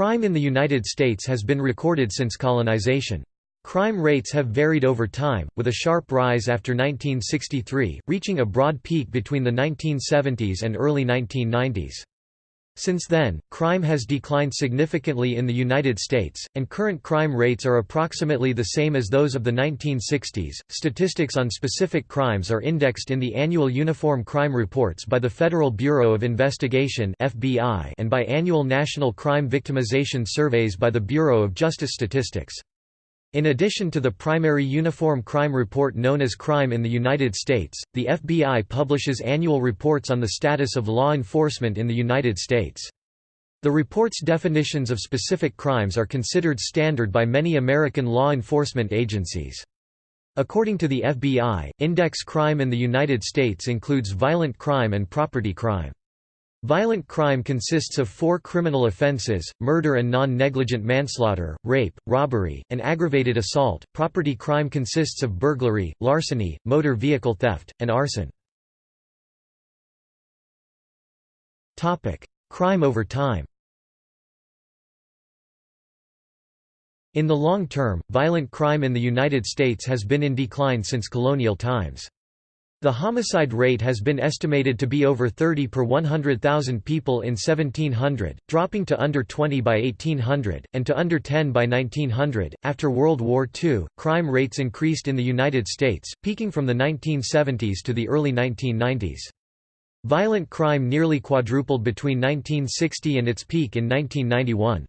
Crime in the United States has been recorded since colonization. Crime rates have varied over time, with a sharp rise after 1963, reaching a broad peak between the 1970s and early 1990s. Since then, crime has declined significantly in the United States, and current crime rates are approximately the same as those of the 1960s. Statistics on specific crimes are indexed in the annual Uniform Crime Reports by the Federal Bureau of Investigation (FBI) and by annual National Crime Victimization Surveys by the Bureau of Justice Statistics. In addition to the primary Uniform Crime Report known as Crime in the United States, the FBI publishes annual reports on the status of law enforcement in the United States. The report's definitions of specific crimes are considered standard by many American law enforcement agencies. According to the FBI, index crime in the United States includes violent crime and property crime. Violent crime consists of four criminal offenses, murder and non-negligent manslaughter, rape, robbery, and aggravated assault. Property crime consists of burglary, larceny, motor vehicle theft, and arson. crime over time In the long term, violent crime in the United States has been in decline since colonial times. The homicide rate has been estimated to be over 30 per 100,000 people in 1700, dropping to under 20 by 1800, and to under 10 by 1900. After World War II, crime rates increased in the United States, peaking from the 1970s to the early 1990s. Violent crime nearly quadrupled between 1960 and its peak in 1991.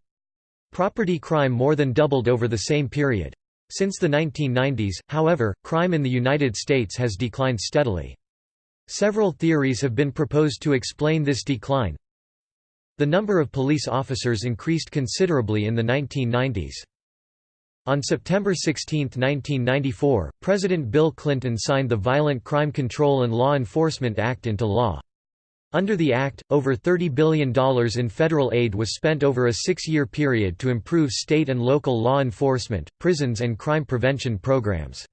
Property crime more than doubled over the same period. Since the 1990s, however, crime in the United States has declined steadily. Several theories have been proposed to explain this decline. The number of police officers increased considerably in the 1990s. On September 16, 1994, President Bill Clinton signed the Violent Crime Control and Law Enforcement Act into law. Under the Act, over $30 billion in federal aid was spent over a six-year period to improve state and local law enforcement, prisons and crime prevention programs.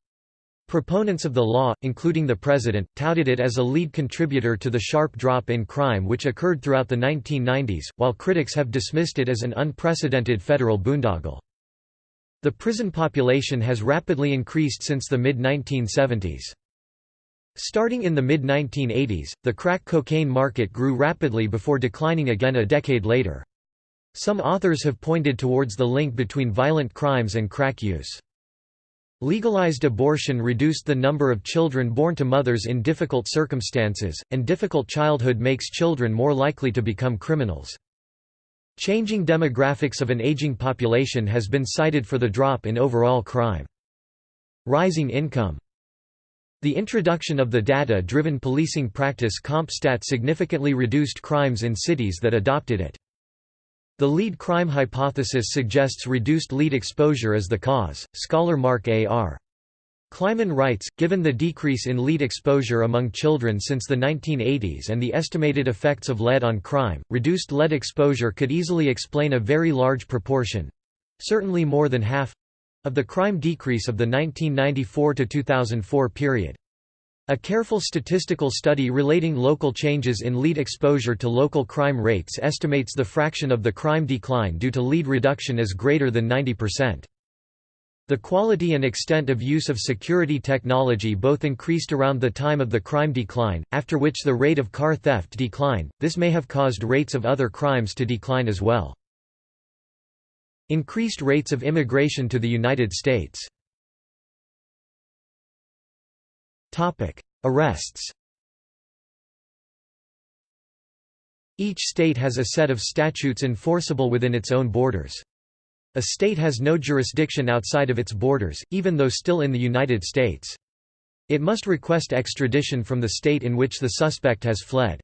Proponents of the law, including the President, touted it as a lead contributor to the sharp drop in crime which occurred throughout the 1990s, while critics have dismissed it as an unprecedented federal boondoggle. The prison population has rapidly increased since the mid-1970s. Starting in the mid-1980s, the crack cocaine market grew rapidly before declining again a decade later. Some authors have pointed towards the link between violent crimes and crack use. Legalized abortion reduced the number of children born to mothers in difficult circumstances, and difficult childhood makes children more likely to become criminals. Changing demographics of an aging population has been cited for the drop in overall crime. Rising income the introduction of the data-driven policing practice CompStat significantly reduced crimes in cities that adopted it. The lead crime hypothesis suggests reduced lead exposure as the cause. Scholar Mark A. R. Kleiman writes, given the decrease in lead exposure among children since the 1980s and the estimated effects of lead on crime, reduced lead exposure could easily explain a very large proportion—certainly more than half of the crime decrease of the 1994–2004 period. A careful statistical study relating local changes in lead exposure to local crime rates estimates the fraction of the crime decline due to lead reduction as greater than 90%. The quality and extent of use of security technology both increased around the time of the crime decline, after which the rate of car theft declined, this may have caused rates of other crimes to decline as well. Increased rates of immigration to the United States Arrests Each state has a set of statutes enforceable within its own borders. A state has no jurisdiction outside of its borders, even though still in the United States. It must request extradition from the state in which the suspect has fled.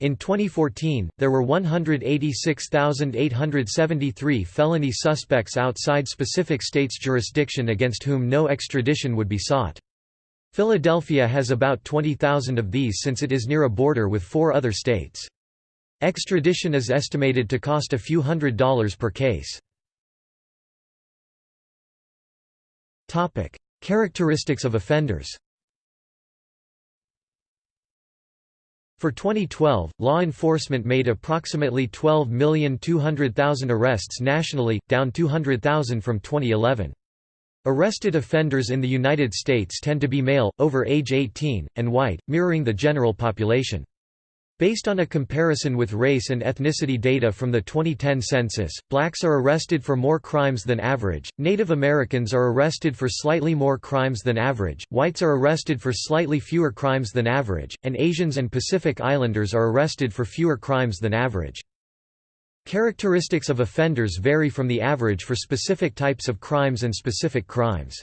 In 2014, there were 186,873 felony suspects outside specific states' jurisdiction against whom no extradition would be sought. Philadelphia has about 20,000 of these since it is near a border with four other states. Extradition is estimated to cost a few hundred dollars per case. Characteristics of offenders For 2012, law enforcement made approximately 12,200,000 arrests nationally, down 200,000 from 2011. Arrested offenders in the United States tend to be male, over age 18, and white, mirroring the general population. Based on a comparison with race and ethnicity data from the 2010 census, blacks are arrested for more crimes than average, Native Americans are arrested for slightly more crimes than average, whites are arrested for slightly fewer crimes than average, and Asians and Pacific Islanders are arrested for fewer crimes than average. Characteristics of offenders vary from the average for specific types of crimes and specific crimes.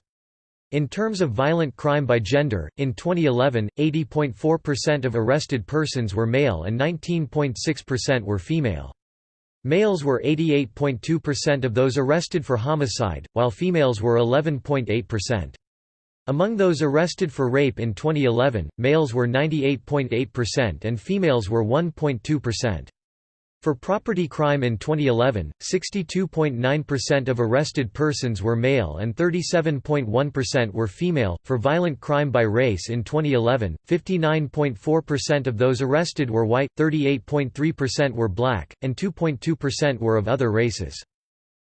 In terms of violent crime by gender, in 2011, 80.4% of arrested persons were male and 19.6% were female. Males were 88.2% of those arrested for homicide, while females were 11.8%. Among those arrested for rape in 2011, males were 98.8% and females were 1.2%. For property crime in 2011, 62.9% of arrested persons were male and 37.1% were female. For violent crime by race in 2011, 59.4% of those arrested were white, 38.3% were black, and 2.2% were of other races.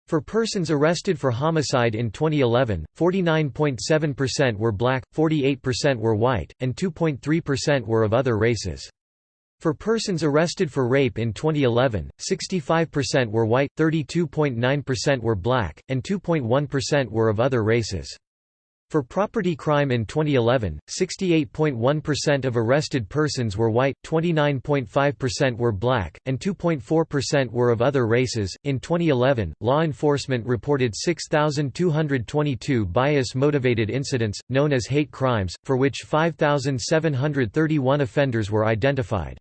For persons arrested for homicide in 2011, 49.7% were black, 48% were white, and 2.3% were of other races. For persons arrested for rape in 2011, 65% were white, 32.9% were black, and 2.1% were of other races. For property crime in 2011, 68.1% of arrested persons were white, 29.5% were black, and 2.4% were of other races. In 2011, law enforcement reported 6,222 bias motivated incidents, known as hate crimes, for which 5,731 offenders were identified.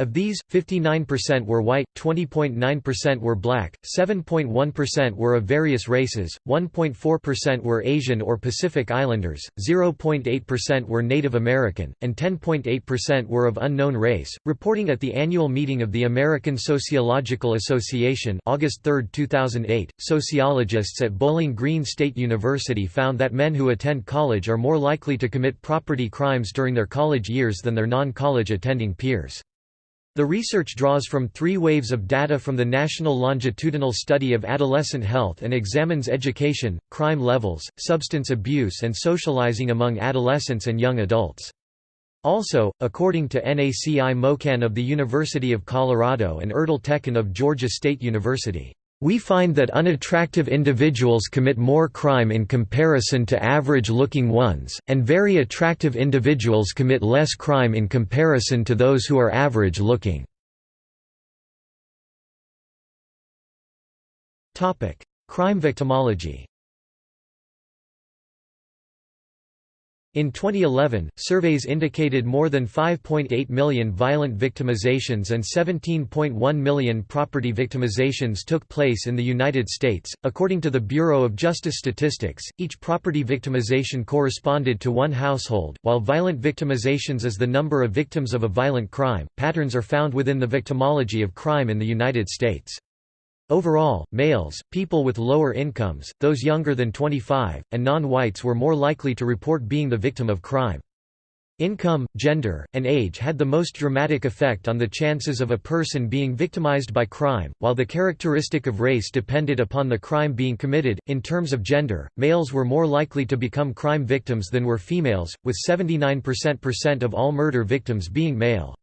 Of these, 59% were white, 20.9% were black, 7.1% were of various races, 1.4% were Asian or Pacific Islanders, 0.8% were Native American, and 10.8% were of unknown race. Reporting at the annual meeting of the American Sociological Association, August 3, 2008, sociologists at Bowling Green State University found that men who attend college are more likely to commit property crimes during their college years than their non-college attending peers. The research draws from three waves of data from the National Longitudinal Study of Adolescent Health and examines education, crime levels, substance abuse and socializing among adolescents and young adults. Also, according to NACI Mocan of the University of Colorado and Erdal Tekin of Georgia State University, we find that unattractive individuals commit more crime in comparison to average-looking ones, and very attractive individuals commit less crime in comparison to those who are average-looking. Crime victimology In 2011, surveys indicated more than 5.8 million violent victimizations and 17.1 million property victimizations took place in the United States. According to the Bureau of Justice Statistics, each property victimization corresponded to one household. While violent victimizations is the number of victims of a violent crime, patterns are found within the victimology of crime in the United States. Overall, males, people with lower incomes, those younger than 25, and non-whites were more likely to report being the victim of crime. Income, gender, and age had the most dramatic effect on the chances of a person being victimized by crime, while the characteristic of race depended upon the crime being committed. In terms of gender, males were more likely to become crime victims than were females, with 79% of all murder victims being male.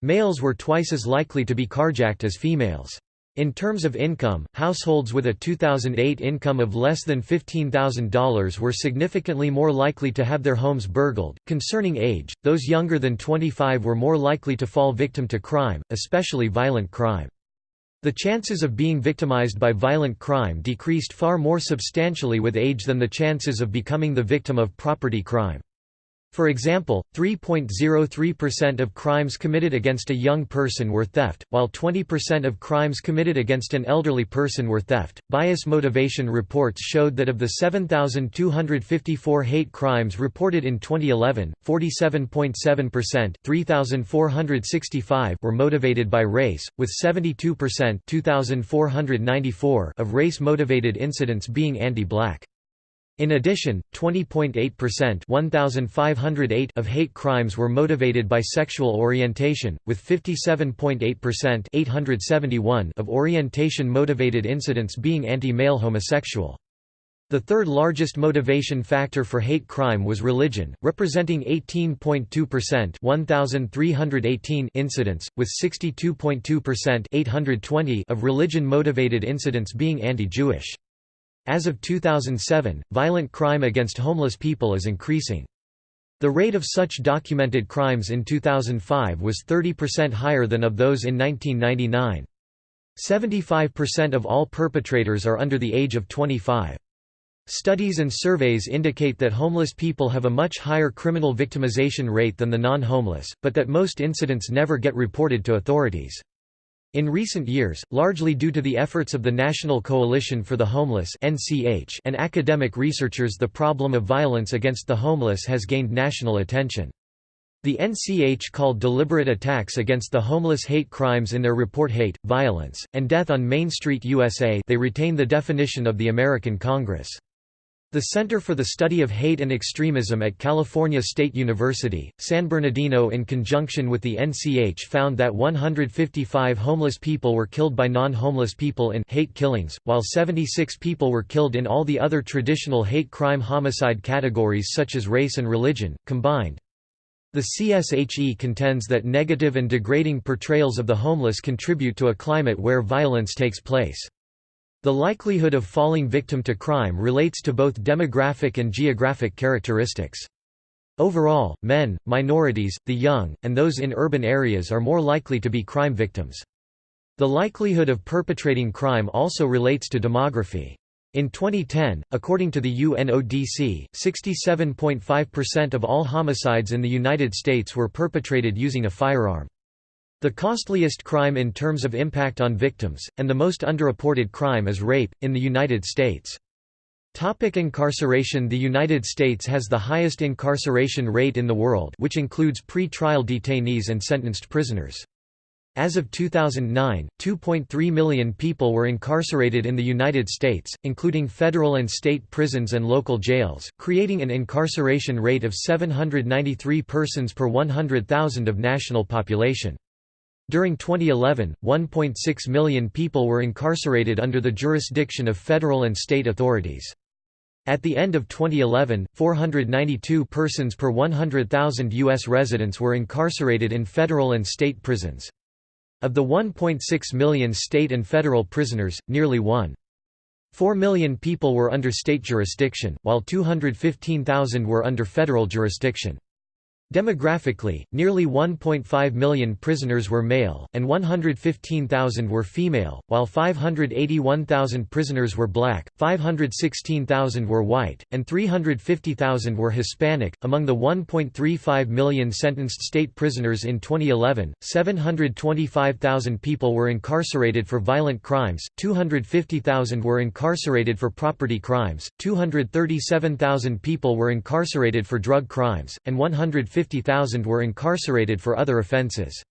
Males were twice as likely to be carjacked as females. In terms of income, households with a 2008 income of less than $15,000 were significantly more likely to have their homes burgled. Concerning age, those younger than 25 were more likely to fall victim to crime, especially violent crime. The chances of being victimized by violent crime decreased far more substantially with age than the chances of becoming the victim of property crime. For example, 3.03% of crimes committed against a young person were theft, while 20% of crimes committed against an elderly person were theft. Bias motivation reports showed that of the 7,254 hate crimes reported in 2011, 47.7% 3,465 were motivated by race, with 72% 2,494 of race-motivated incidents being anti-black. In addition, 20.8% 1508 of hate crimes were motivated by sexual orientation, with 57.8% 871 of orientation-motivated incidents being anti-male homosexual. The third largest motivation factor for hate crime was religion, representing 18.2% 1318 incidents, with 62.2% 820 of religion-motivated incidents being anti-Jewish. As of 2007, violent crime against homeless people is increasing. The rate of such documented crimes in 2005 was 30% higher than of those in 1999. 75% of all perpetrators are under the age of 25. Studies and surveys indicate that homeless people have a much higher criminal victimization rate than the non-homeless, but that most incidents never get reported to authorities. In recent years, largely due to the efforts of the National Coalition for the Homeless and academic researchers the problem of violence against the homeless has gained national attention. The NCH called deliberate attacks against the homeless hate crimes in their report Hate, Violence, and Death on Main Street USA they retain the definition of the American Congress. The Center for the Study of Hate and Extremism at California State University, San Bernardino in conjunction with the NCH found that 155 homeless people were killed by non-homeless people in hate killings, while 76 people were killed in all the other traditional hate crime homicide categories such as race and religion, combined. The CSHE contends that negative and degrading portrayals of the homeless contribute to a climate where violence takes place. The likelihood of falling victim to crime relates to both demographic and geographic characteristics. Overall, men, minorities, the young, and those in urban areas are more likely to be crime victims. The likelihood of perpetrating crime also relates to demography. In 2010, according to the UNODC, 67.5% of all homicides in the United States were perpetrated using a firearm. The costliest crime in terms of impact on victims, and the most underreported crime is rape, in the United States. Topic incarceration The United States has the highest incarceration rate in the world which includes pre-trial detainees and sentenced prisoners. As of 2009, 2.3 million people were incarcerated in the United States, including federal and state prisons and local jails, creating an incarceration rate of 793 persons per 100,000 of national population. During 2011, 1.6 million people were incarcerated under the jurisdiction of federal and state authorities. At the end of 2011, 492 persons per 100,000 U.S. residents were incarcerated in federal and state prisons. Of the 1.6 million state and federal prisoners, nearly 1.4 million people were under state jurisdiction, while 215,000 were under federal jurisdiction. Demographically, nearly 1.5 million prisoners were male, and 115,000 were female, while 581,000 prisoners were black, 516,000 were white, and 350,000 were Hispanic. Among the 1.35 million sentenced state prisoners in 2011, 725,000 people were incarcerated for violent crimes, 250,000 were incarcerated for property crimes, 237,000 people were incarcerated for drug crimes, and 150 150,000 were incarcerated for other offenses.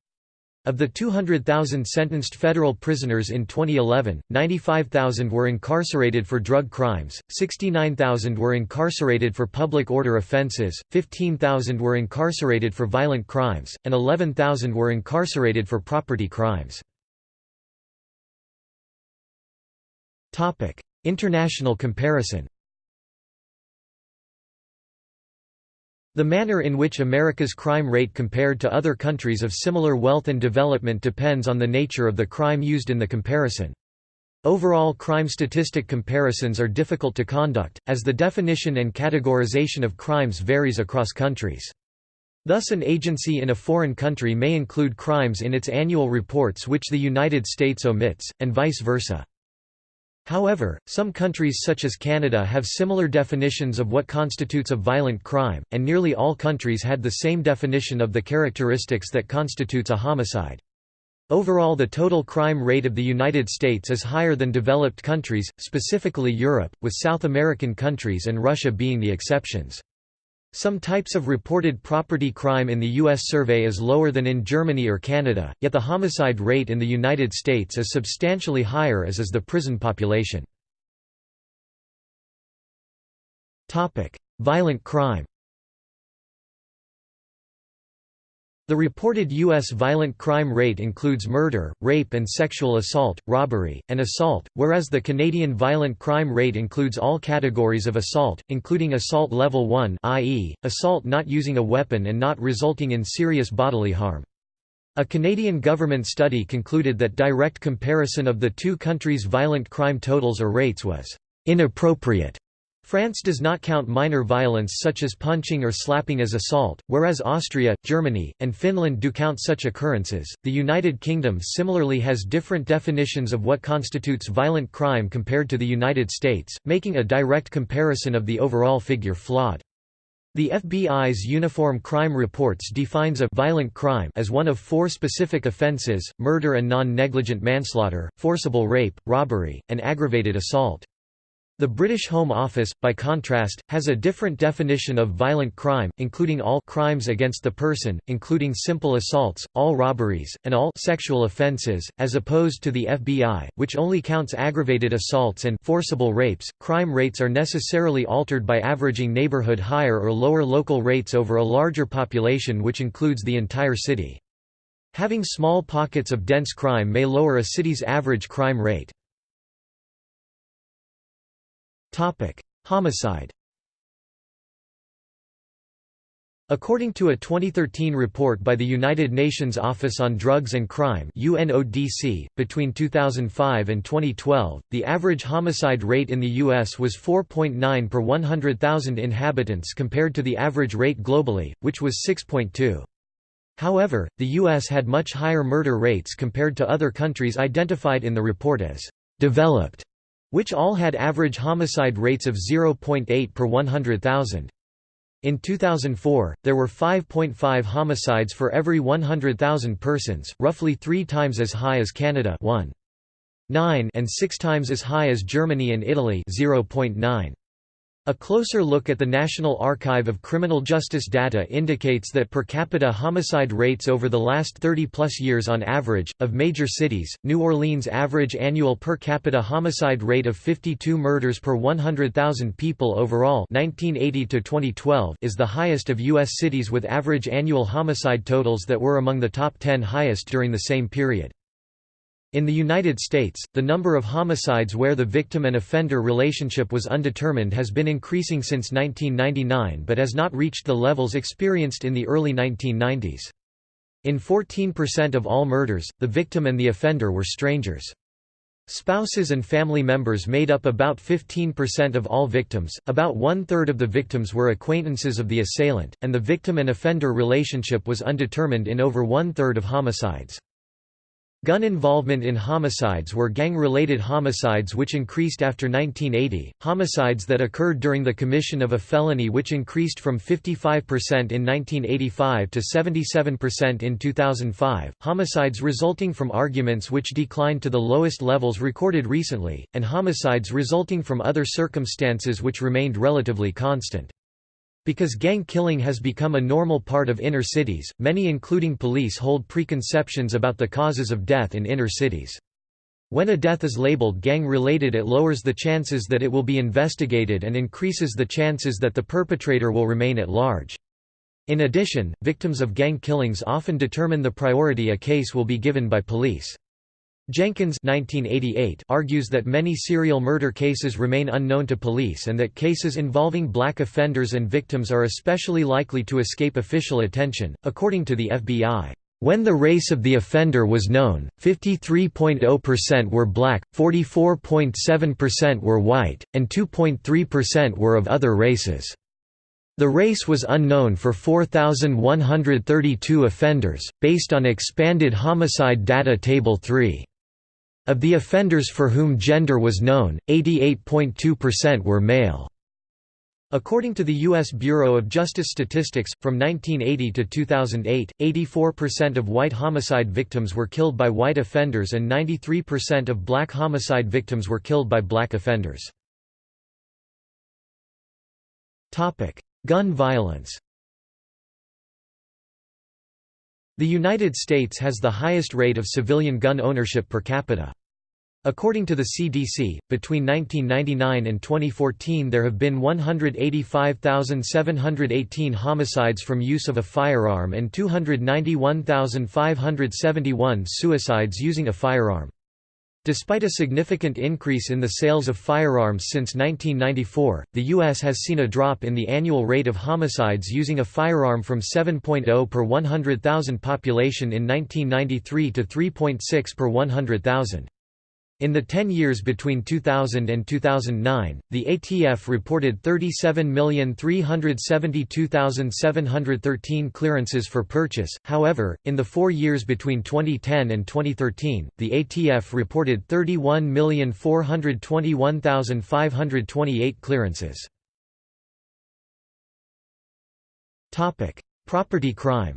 Of the 200,000 sentenced federal prisoners in 2011, 95,000 were incarcerated for drug crimes, 69,000 were incarcerated for public order offenses, 15,000 were incarcerated for violent crimes, and 11,000 were incarcerated for property crimes. International comparison The manner in which America's crime rate compared to other countries of similar wealth and development depends on the nature of the crime used in the comparison. Overall crime statistic comparisons are difficult to conduct, as the definition and categorization of crimes varies across countries. Thus an agency in a foreign country may include crimes in its annual reports which the United States omits, and vice versa. However, some countries such as Canada have similar definitions of what constitutes a violent crime, and nearly all countries had the same definition of the characteristics that constitutes a homicide. Overall the total crime rate of the United States is higher than developed countries, specifically Europe, with South American countries and Russia being the exceptions. Some types of reported property crime in the U.S. survey is lower than in Germany or Canada, yet the homicide rate in the United States is substantially higher as is the prison population. Violent crime The reported U.S. violent crime rate includes murder, rape and sexual assault, robbery, and assault, whereas the Canadian violent crime rate includes all categories of assault, including assault level 1 i.e., assault not using a weapon and not resulting in serious bodily harm. A Canadian government study concluded that direct comparison of the two countries' violent crime totals or rates was inappropriate France does not count minor violence such as punching or slapping as assault, whereas Austria, Germany, and Finland do count such occurrences. The United Kingdom similarly has different definitions of what constitutes violent crime compared to the United States, making a direct comparison of the overall figure flawed. The FBI's Uniform Crime Reports defines a violent crime as one of four specific offences, murder and non-negligent manslaughter, forcible rape, robbery, and aggravated assault. The British Home Office, by contrast, has a different definition of violent crime, including all crimes against the person, including simple assaults, all robberies, and all sexual offences, as opposed to the FBI, which only counts aggravated assaults and forcible rapes. Crime rates are necessarily altered by averaging neighborhood higher or lower local rates over a larger population which includes the entire city. Having small pockets of dense crime may lower a city's average crime rate. Homicide According to a 2013 report by the United Nations Office on Drugs and Crime UNODC, between 2005 and 2012, the average homicide rate in the U.S. was 4.9 per 100,000 inhabitants compared to the average rate globally, which was 6.2. However, the U.S. had much higher murder rates compared to other countries identified in the report as «developed» which all had average homicide rates of 0.8 per 100,000. In 2004, there were 5.5 homicides for every 100,000 persons, roughly three times as high as Canada 1.9 and six times as high as Germany and Italy 0.9. A closer look at the National Archive of Criminal Justice data indicates that per capita homicide rates over the last 30-plus years on average, of major cities, New Orleans' average annual per capita homicide rate of 52 murders per 100,000 people overall 1980 is the highest of U.S. cities with average annual homicide totals that were among the top 10 highest during the same period. In the United States, the number of homicides where the victim and offender relationship was undetermined has been increasing since 1999 but has not reached the levels experienced in the early 1990s. In 14% of all murders, the victim and the offender were strangers. Spouses and family members made up about 15% of all victims, about one-third of the victims were acquaintances of the assailant, and the victim and offender relationship was undetermined in over one-third of homicides. Gun involvement in homicides were gang-related homicides which increased after 1980, homicides that occurred during the commission of a felony which increased from 55% in 1985 to 77% in 2005, homicides resulting from arguments which declined to the lowest levels recorded recently, and homicides resulting from other circumstances which remained relatively constant. Because gang killing has become a normal part of inner cities, many including police hold preconceptions about the causes of death in inner cities. When a death is labeled gang-related it lowers the chances that it will be investigated and increases the chances that the perpetrator will remain at large. In addition, victims of gang killings often determine the priority a case will be given by police. Jenkins 1988 argues that many serial murder cases remain unknown to police and that cases involving black offenders and victims are especially likely to escape official attention, according to the FBI. When the race of the offender was known, 53.0% were black, 44.7% were white, and 2.3% were of other races. The race was unknown for 4,132 offenders, based on expanded homicide data Table 3. Of the offenders for whom gender was known, 88.2% were male. According to the U.S. Bureau of Justice Statistics, from 1980 to 2008, 84% of white homicide victims were killed by white offenders and 93% of black homicide victims were killed by black offenders. Gun violence The United States has the highest rate of civilian gun ownership per capita. According to the CDC, between 1999 and 2014 there have been 185,718 homicides from use of a firearm and 291,571 suicides using a firearm. Despite a significant increase in the sales of firearms since 1994, the U.S. has seen a drop in the annual rate of homicides using a firearm from 7.0 per 100,000 population in 1993 to 3.6 per 100,000. In the 10 years between 2000 and 2009, the ATF reported 37,372,713 clearances for purchase, however, in the four years between 2010 and 2013, the ATF reported 31,421,528 clearances. Property crime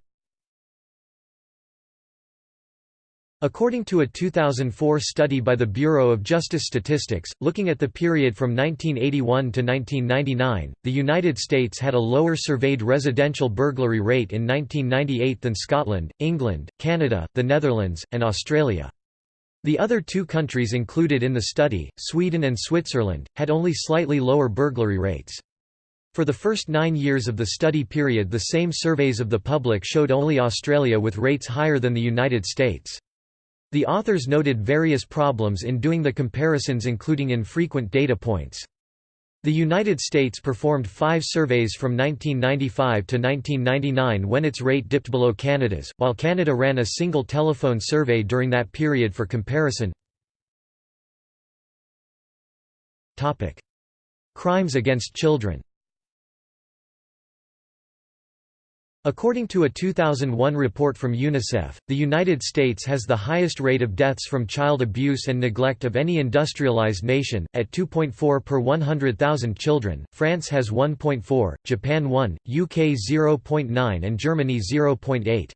According to a 2004 study by the Bureau of Justice Statistics, looking at the period from 1981 to 1999, the United States had a lower surveyed residential burglary rate in 1998 than Scotland, England, Canada, the Netherlands, and Australia. The other two countries included in the study, Sweden and Switzerland, had only slightly lower burglary rates. For the first nine years of the study period the same surveys of the public showed only Australia with rates higher than the United States. The authors noted various problems in doing the comparisons including infrequent data points. The United States performed five surveys from 1995 to 1999 when its rate dipped below Canada's, while Canada ran a single telephone survey during that period for comparison. Crimes against children According to a 2001 report from UNICEF, the United States has the highest rate of deaths from child abuse and neglect of any industrialized nation, at 2.4 per 100,000 children, France has 1.4, Japan 1, UK 0.9 and Germany 0.8.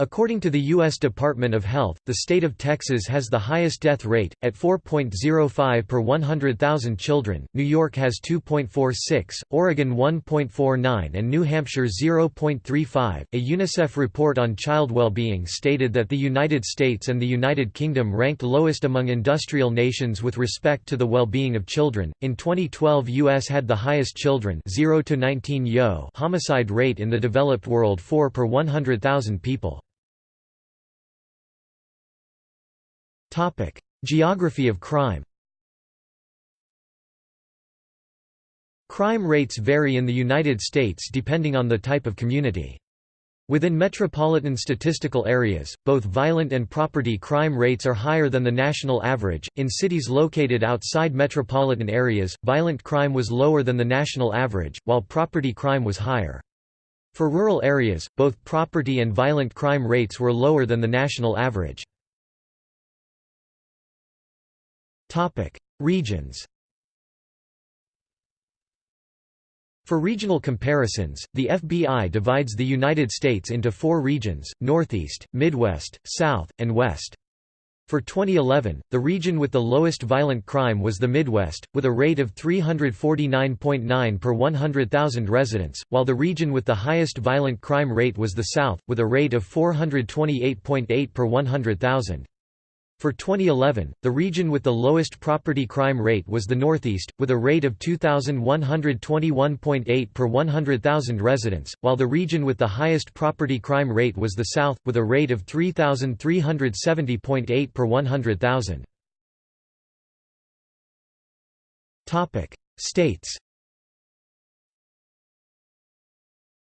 According to the U.S. Department of Health, the state of Texas has the highest death rate, at 4.05 per 100,000 children, New York has 2.46, Oregon 1.49 and New Hampshire 0.35. A UNICEF report on child well-being stated that the United States and the United Kingdom ranked lowest among industrial nations with respect to the well-being of children. In 2012 US had the highest children 0 to 19 yo homicide rate in the developed world 4 per 100,000 people. Topic: Geography of crime. Crime rates vary in the United States depending on the type of community. Within metropolitan statistical areas, both violent and property crime rates are higher than the national average. In cities located outside metropolitan areas, violent crime was lower than the national average, while property crime was higher. For rural areas, both property and violent crime rates were lower than the national average. Topic: Regions. For regional comparisons, the FBI divides the United States into four regions, Northeast, Midwest, South, and West. For 2011, the region with the lowest violent crime was the Midwest, with a rate of 349.9 per 100,000 residents, while the region with the highest violent crime rate was the South, with a rate of 428.8 per 100,000. For 2011, the region with the lowest property crime rate was the Northeast, with a rate of 2,121.8 per 100,000 residents, while the region with the highest property crime rate was the South, with a rate of 3,370.8 per 100,000. States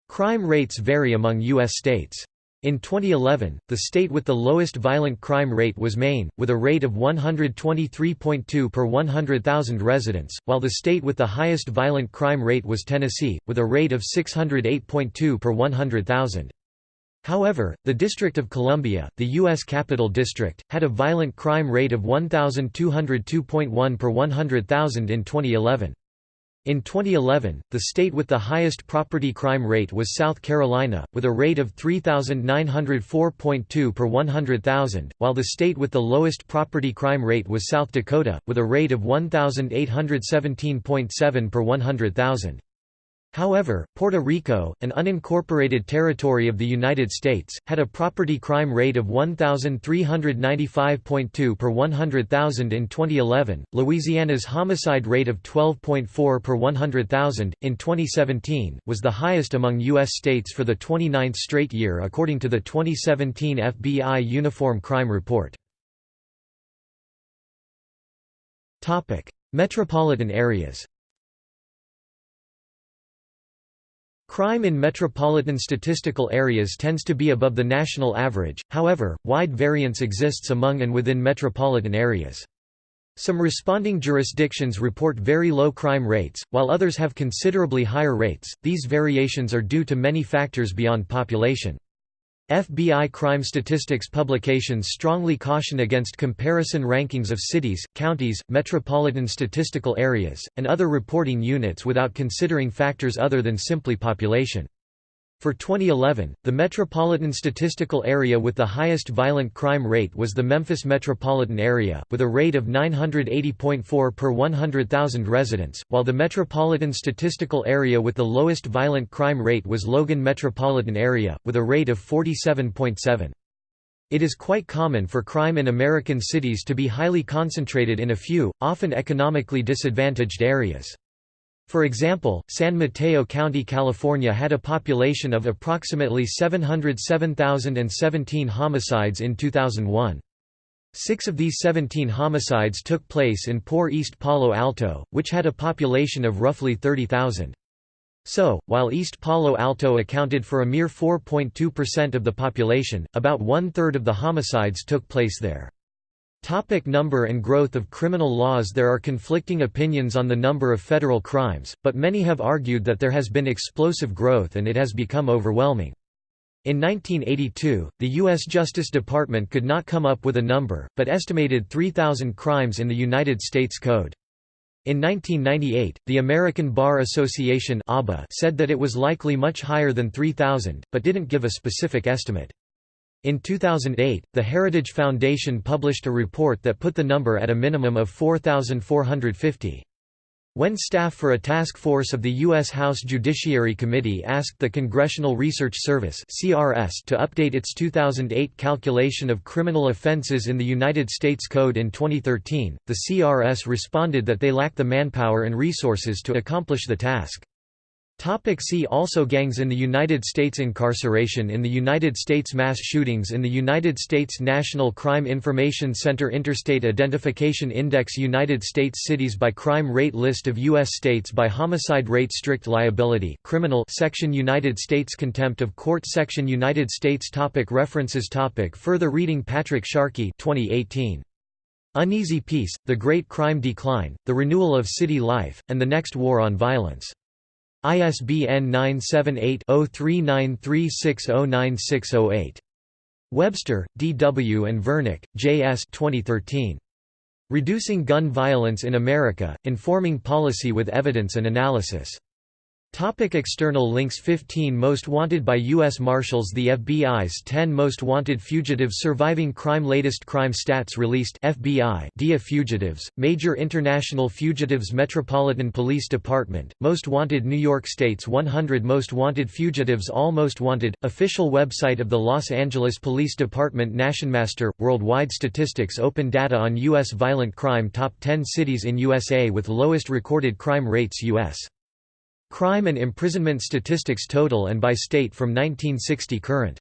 Crime rates vary among U.S. states. In 2011, the state with the lowest violent crime rate was Maine, with a rate of 123.2 per 100,000 residents, while the state with the highest violent crime rate was Tennessee, with a rate of 608.2 per 100,000. However, the District of Columbia, the U.S. Capital District, had a violent crime rate of 1,202.1 per 100,000 in 2011. In 2011, the state with the highest property crime rate was South Carolina, with a rate of 3,904.2 per 100,000, while the state with the lowest property crime rate was South Dakota, with a rate of 1,817.7 per 100,000. However, Puerto Rico, an unincorporated territory of the United States, had a property crime rate of 1,395.2 per 100,000 in 2011, Louisiana's homicide rate of 12.4 per 100,000, in 2017, was the highest among U.S. states for the 29th straight year according to the 2017 FBI Uniform Crime Report. Metropolitan areas Crime in metropolitan statistical areas tends to be above the national average, however, wide variance exists among and within metropolitan areas. Some responding jurisdictions report very low crime rates, while others have considerably higher rates. These variations are due to many factors beyond population. FBI crime statistics publications strongly caution against comparison rankings of cities, counties, metropolitan statistical areas, and other reporting units without considering factors other than simply population. For 2011, the metropolitan statistical area with the highest violent crime rate was the Memphis metropolitan area, with a rate of 980.4 per 100,000 residents, while the metropolitan statistical area with the lowest violent crime rate was Logan metropolitan area, with a rate of 47.7. It is quite common for crime in American cities to be highly concentrated in a few, often economically disadvantaged areas. For example, San Mateo County, California had a population of approximately 707,017 homicides in 2001. Six of these 17 homicides took place in poor East Palo Alto, which had a population of roughly 30,000. So, while East Palo Alto accounted for a mere 4.2% of the population, about one-third of the homicides took place there. Topic number and growth of criminal laws There are conflicting opinions on the number of federal crimes, but many have argued that there has been explosive growth and it has become overwhelming. In 1982, the U.S. Justice Department could not come up with a number, but estimated 3,000 crimes in the United States Code. In 1998, the American Bar Association said that it was likely much higher than 3,000, but didn't give a specific estimate. In 2008, the Heritage Foundation published a report that put the number at a minimum of 4,450. When staff for a task force of the U.S. House Judiciary Committee asked the Congressional Research Service to update its 2008 calculation of criminal offenses in the United States Code in 2013, the CRS responded that they lack the manpower and resources to accomplish the task. Topic see also Gangs in the United States Incarceration in the United States Mass shootings in the United States National Crime Information Center Interstate Identification Index United States cities by crime rate List of U.S. states by homicide rate Strict liability criminal section United States Contempt of Court section United States topic References topic Further reading Patrick Sharkey 2018. Uneasy Peace, The Great Crime Decline, The Renewal of City Life, and the Next War on Violence. ISBN 978-0393609608. Webster, D. W. and Vernick, J. S. 2013. Reducing Gun Violence in America, Informing Policy with Evidence and Analysis. Topic external links 15 Most Wanted by U.S. Marshals The FBI's 10 Most Wanted Fugitives Surviving Crime Latest crime stats released FBI DIA Fugitives, Major International Fugitives Metropolitan Police Department, Most Wanted New York State's 100 Most Wanted Fugitives All Most Wanted, official website of the Los Angeles Police Department Nationmaster, Worldwide Statistics Open data on U.S. violent crime Top 10 cities in USA with lowest recorded crime rates U.S. Crime and imprisonment statistics total and by state from 1960 current